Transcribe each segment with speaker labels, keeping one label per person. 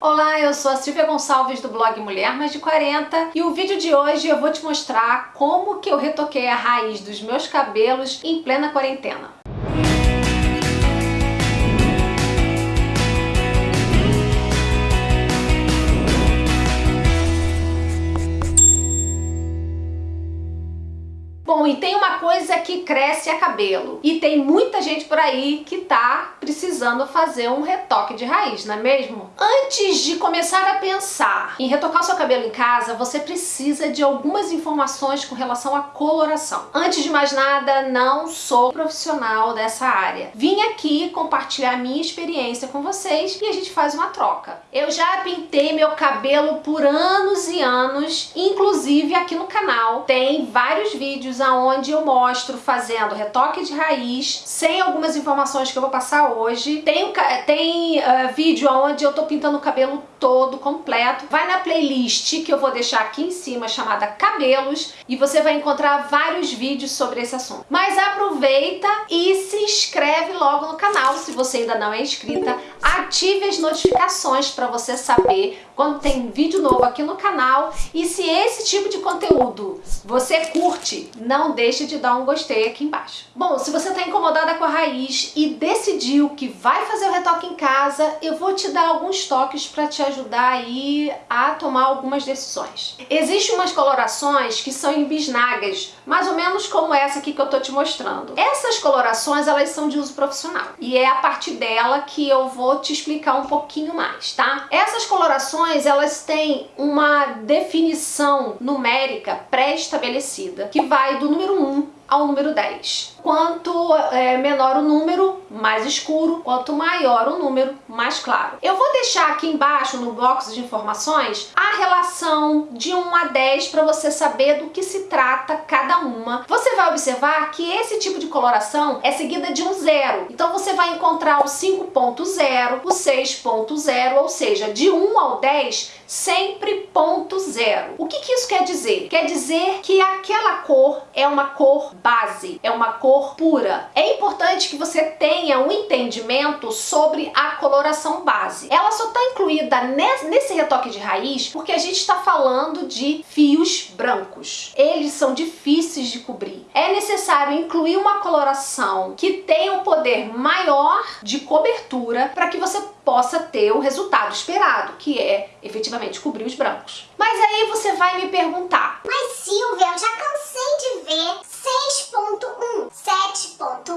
Speaker 1: Olá, eu sou a Silvia Gonçalves do blog Mulher Mais de 40 e o vídeo de hoje eu vou te mostrar como que eu retoquei a raiz dos meus cabelos em plena quarentena. E tem uma coisa que cresce a cabelo. E tem muita gente por aí que tá precisando fazer um retoque de raiz, não é mesmo? Antes de começar a pensar em retocar o seu cabelo em casa, você precisa de algumas informações com relação à coloração. Antes de mais nada, não sou profissional dessa área. Vim aqui compartilhar minha experiência com vocês e a gente faz uma troca. Eu já pintei meu cabelo por anos e anos, inclusive aqui no canal tem vários vídeos aonde eu mostro fazendo retoque de raiz, sem algumas informações que eu vou passar hoje. Tem, tem uh, vídeo onde eu tô pintando o cabelo todo, completo. Vai na playlist que eu vou deixar aqui em cima, chamada Cabelos, e você vai encontrar vários vídeos sobre esse assunto. Mas aproveita e se inscreve logo no canal, se você ainda não é inscrita. Ative as notificações para você saber quando tem vídeo novo aqui no canal. E se esse tipo de conteúdo você curte, não deixe de dar um gostei aqui embaixo. Bom, se você está incomodada com a raiz e decidiu que vai fazer o retoque em casa, eu vou te dar alguns toques para te ajudar aí a tomar algumas decisões. Existem umas colorações que são em bisnagas, mais ou menos como essa aqui que eu tô te mostrando. Essas colorações, elas são de uso profissional. E é a partir dela que eu vou te explicar um pouquinho mais, tá? Essas colorações, elas têm uma definição numérica pré-estabelecida, que vai do número 1 ao número 10. Quanto é, menor o número, mais escuro, quanto maior o número, mais claro. Eu vou deixar aqui embaixo no box de informações a relação de 1 a 10 para você saber do que se trata cada uma. Você vai observar que esse tipo de coloração é seguida de um zero. Então você vai encontrar o 5.0, o 6.0, ou seja, de 1 ao 10 sempre ponto zero. O que, que isso quer dizer? Quer dizer que aquela cor é uma cor base, é uma cor pura. É importante que você tenha um entendimento sobre a coloração base. Ela só está incluída nesse retoque de raiz porque a gente está falando de fios brancos. Eles são difíceis de cobrir. É necessário incluir uma coloração que tenha um poder maior de cobertura para que você possa ter o resultado esperado, que é efetivamente cobrir os brancos. Mas aí você vai me perguntar,
Speaker 2: mas Silvia, eu já cansei de ver 6.1, 7.8,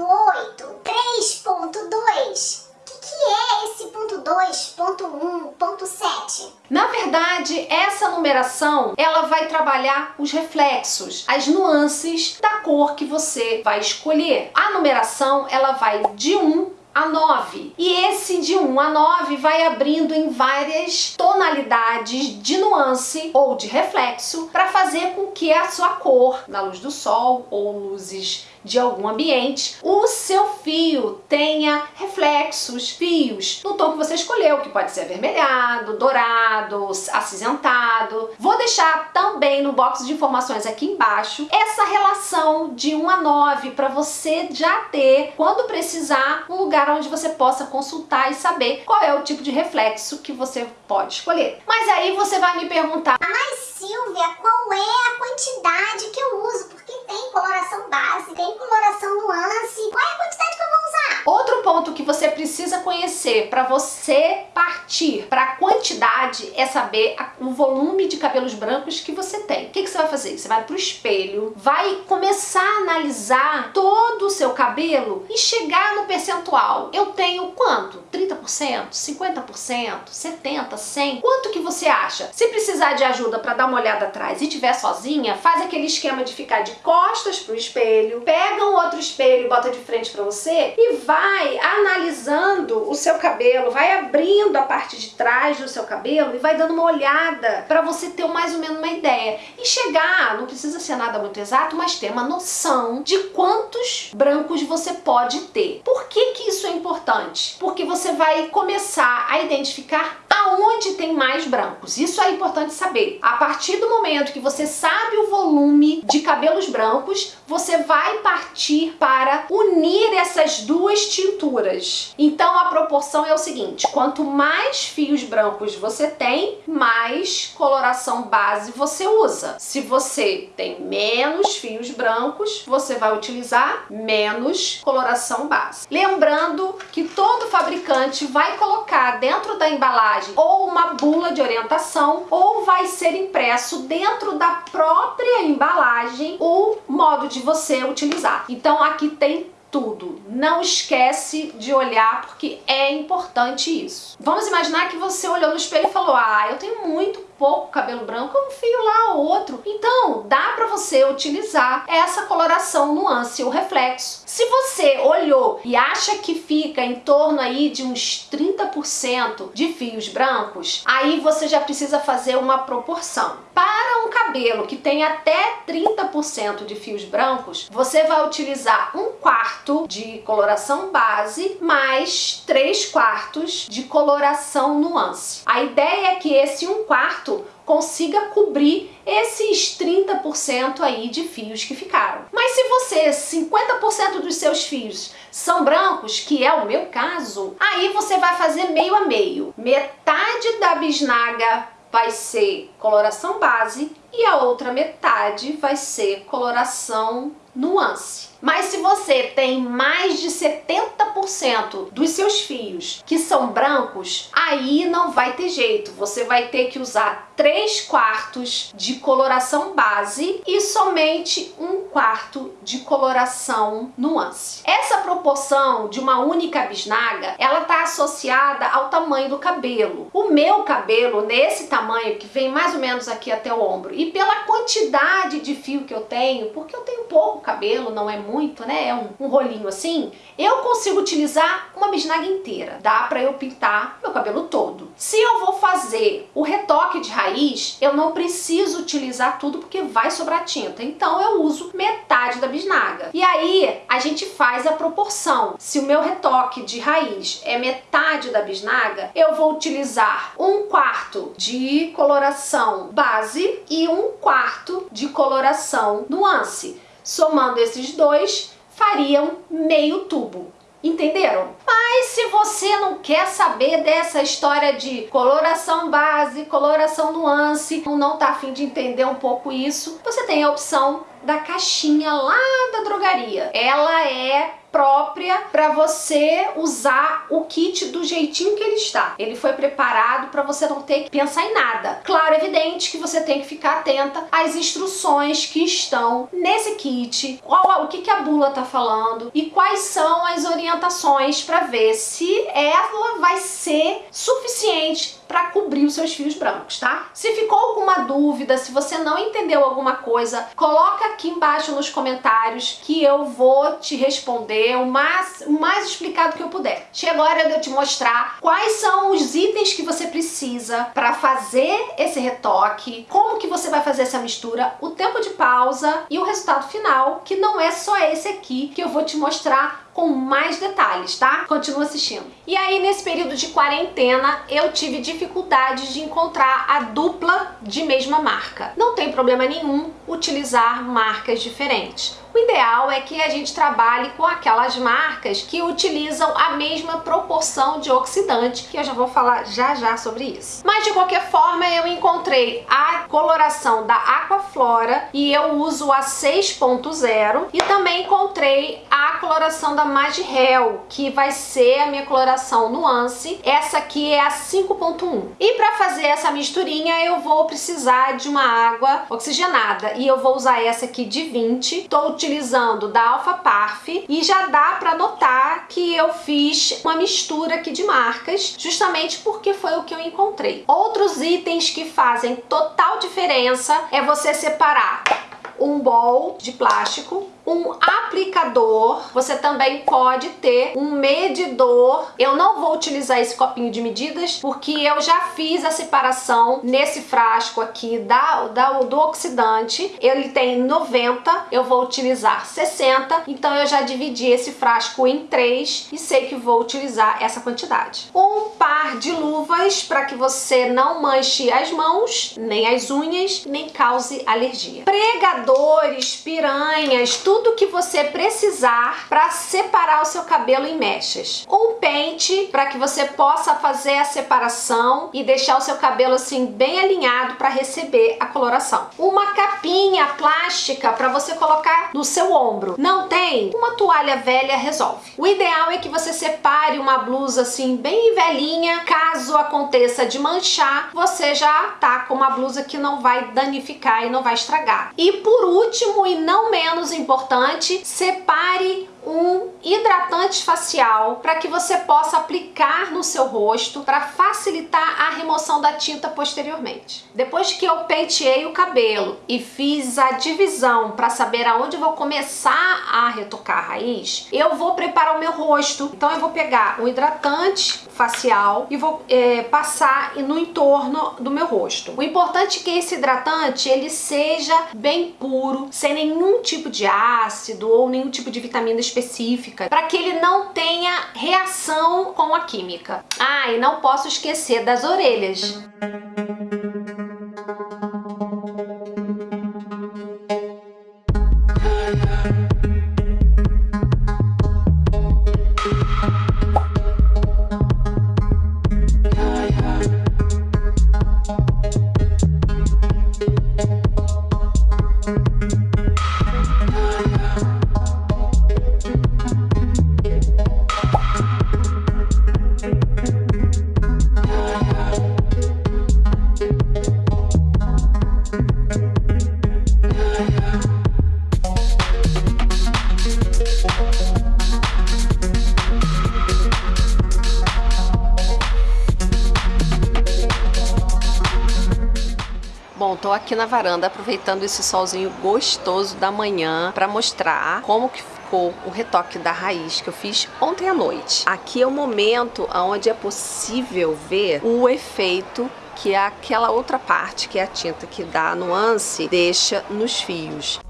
Speaker 2: 3.2. O que, é esse ponto 2, ponto 1, ponto 7?
Speaker 1: Na verdade, essa numeração, ela vai trabalhar os reflexos, as nuances da cor que você vai escolher. A numeração, ela vai de 1 a 9. E esse de 1 a 9 vai abrindo em várias tonalidades de nuance ou de reflexo para fazer com que a sua cor, na luz do sol ou luzes de algum ambiente, o seu fio tenha reflexos, fios, no tom que você escolheu, que pode ser avermelhado, dourado, acinzentado. Vou deixar também no box de informações aqui embaixo essa relação de 1 a 9 para você já ter, quando precisar, um lugar onde você possa consultar e saber qual é o tipo de reflexo que você pode escolher. Mas aí você vai me perguntar,
Speaker 2: mas Silvia, qual é a quantidade que eu uso? Tem coloração base, tem coloração nuance. Qual é a quantidade que eu vou?
Speaker 1: Outro ponto que você precisa conhecer para você partir para a quantidade é saber o volume de cabelos brancos que você tem. O que, que você vai fazer? Você vai para o espelho, vai começar a analisar todo o seu cabelo e chegar no percentual. Eu tenho quanto? 30%? 50%? 70%? 100%? Quanto que você acha? Se precisar de ajuda para dar uma olhada atrás e tiver sozinha, faz aquele esquema de ficar de costas pro espelho, pega um outro espelho e bota de frente para você e vai analisando o seu cabelo, vai abrindo a parte de trás do seu cabelo e vai dando uma olhada para você ter mais ou menos uma ideia. E chegar, não precisa ser nada muito exato, mas ter uma noção de quantos brancos você pode ter. Por que que isso é importante? Porque você vai começar a identificar aonde tem mais brancos. Isso é importante saber. A partir do momento que você sabe o volume de cabelos brancos, você vai partir para unir essas duas duas tinturas. Então a proporção é o seguinte, quanto mais fios brancos você tem, mais coloração base você usa. Se você tem menos fios brancos, você vai utilizar menos coloração base. Lembrando que todo fabricante vai colocar dentro da embalagem ou uma bula de orientação ou vai ser impresso dentro da própria embalagem o modo de você utilizar. Então aqui tem tudo. Não esquece de olhar porque é importante isso. Vamos imaginar que você olhou no espelho e falou ah, eu tenho muito pouco cabelo branco, um fio lá ou outro. Então, dá para você utilizar essa coloração nuance ou reflexo. Se você olhou e acha que fica em torno aí de uns 30% de fios brancos, aí você já precisa fazer uma proporção. Para um cabelo que tem até 30% de fios brancos, você vai utilizar um quarto de coloração base mais 3 quartos de coloração nuance. A ideia é que esse um quarto consiga cobrir esses 30% aí de fios que ficaram. Mas se você, 50% dos seus fios são brancos, que é o meu caso, aí você vai fazer meio a meio. Metade da bisnaga vai ser coloração base e a outra metade vai ser coloração nuance. Mas se você tem mais de 70% dos seus fios que são brancos, aí não vai ter jeito. Você vai ter que usar 3 quartos de coloração base e somente um quarto de coloração nuance. Essa proporção de uma única bisnaga, ela está associada ao tamanho do cabelo. O meu cabelo, nesse tamanho, que vem mais ou menos aqui até o ombro, e pela quantidade de fio que eu tenho, porque eu tenho pouco cabelo, não é muito muito, né? É um, um rolinho assim. Eu consigo utilizar uma bisnaga inteira. Dá pra eu pintar meu cabelo todo. Se eu vou fazer o retoque de raiz, eu não preciso utilizar tudo porque vai sobrar tinta. Então eu uso metade da bisnaga. E aí a gente faz a proporção. Se o meu retoque de raiz é metade da bisnaga, eu vou utilizar um quarto de coloração base e um quarto de coloração nuance. Somando esses dois, fariam meio tubo. Entenderam? Mas se você não quer saber dessa história de coloração base, coloração nuance, não tá afim de entender um pouco isso, você tem a opção da caixinha lá da drogaria. Ela é própria para você usar o kit do jeitinho que ele está. Ele foi preparado para você não ter que pensar em nada. Claro, evidente que você tem que ficar atenta às instruções que estão nesse kit, qual, o que, que a bula está falando e quais são as orientações para ver se ela vai ser suficiente para cobrir os seus fios brancos, tá? Se ficou alguma dúvida, se você não entendeu alguma coisa, coloca aqui embaixo nos comentários que eu vou te responder o mais, o mais explicado que eu puder. Chega a hora de eu te mostrar quais são os itens que você precisa para fazer esse retoque, como que você vai fazer essa mistura, o tempo de pausa e o resultado final, que não é só esse aqui que eu vou te mostrar com mais detalhes, tá? Continua assistindo. E aí, nesse período de quarentena, eu tive dificuldades de encontrar a dupla de mesma marca. Não tem problema nenhum utilizar marcas diferentes. O ideal é que a gente trabalhe com aquelas marcas que utilizam a mesma proporção de oxidante, que eu já vou falar já já sobre isso. Mas de qualquer forma, eu encontrei a coloração da Aquaflora e eu uso a 6.0 e também encontrei a coloração da Magihel, que vai ser a minha coloração nuance. Essa aqui é a 5.1. E para fazer essa misturinha, eu vou precisar de uma água oxigenada e eu vou usar essa aqui de 20. Estou utilizando da Alpha Parf e já dá para notar que eu fiz uma mistura aqui de marcas, justamente porque foi o que eu encontrei. Outros itens que fazem total diferença é você separar um bowl de plástico um aplicador, você também pode ter um medidor. Eu não vou utilizar esse copinho de medidas porque eu já fiz a separação nesse frasco aqui da, da, do oxidante. Ele tem 90, eu vou utilizar 60, então eu já dividi esse frasco em três e sei que vou utilizar essa quantidade. Um par de luvas para que você não manche as mãos, nem as unhas, nem cause alergia. Pregadores, piranhas, tudo tudo que você precisar para separar o seu cabelo em mechas. Um pente para que você possa fazer a separação e deixar o seu cabelo assim bem alinhado para receber a coloração. Uma capinha plástica para você colocar no seu ombro. Não tem? Uma toalha velha resolve. O ideal é que você separe uma blusa assim bem velhinha, caso aconteça de manchar, você já tá com uma blusa que não vai danificar e não vai estragar. E por último e não menos importante, separe um hidratante facial para que você possa aplicar no seu rosto para facilitar a remoção da tinta posteriormente. Depois que eu penteei o cabelo e fiz a divisão para saber aonde vou começar a retocar a raiz, eu vou preparar o meu rosto. Então eu vou pegar um hidratante facial e vou é, passar no entorno do meu rosto. O importante é que esse hidratante ele seja bem puro, sem nenhum tipo de ácido ou nenhum tipo de vitamina para que ele não tenha reação com a química. Ah, e não posso esquecer das orelhas. Tô aqui na varanda aproveitando esse solzinho gostoso da manhã para mostrar como que ficou o retoque da raiz que eu fiz ontem à noite. Aqui é o momento onde é possível ver o efeito que é aquela outra parte, que é a tinta que dá a nuance, deixa nos fios.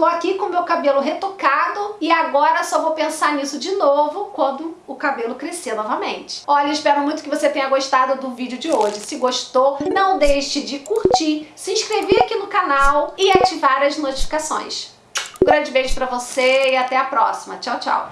Speaker 1: Tô aqui com meu cabelo retocado e agora só vou pensar nisso de novo quando cabelo crescer novamente. Olha, espero muito que você tenha gostado do vídeo de hoje. Se gostou, não deixe de curtir, se inscrever aqui no canal e ativar as notificações. Um grande beijo pra você e até a próxima. Tchau, tchau.